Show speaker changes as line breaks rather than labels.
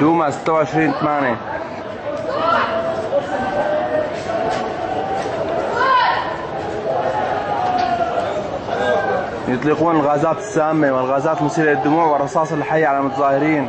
دوما 26 8 يطلقون الغازات السامة والغازات مثيرة للدموع والرصاص الحي على المتظاهرين.